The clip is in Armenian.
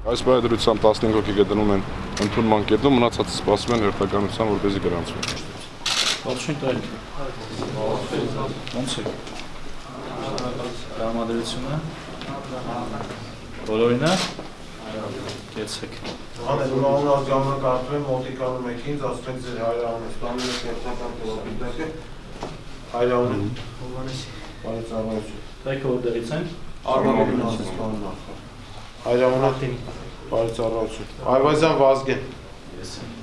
Այս բարեդրությամբ 15 հոգի գտնվում են ընդունման կետում, մնացածը սպասում են հերթականության, որպեսզի գրանցվեն։ Ողջույն տալ։ Ոնց է։ Տրամադրությունը։ Բոլորինը։ Կեցեք։ Անել մանուալ ժամանակ արդում եմ մոտիկանում եք ինձ, ասում եք ձեր հայրանը, ստանում եք կերտական պրոպիտակը, հայրանը, բարեց առայություն, Դայքը որտեղից են։ արմավին ասես հայրանը, բարեց առայություն, այվազյան վազգեն, Ես եմ։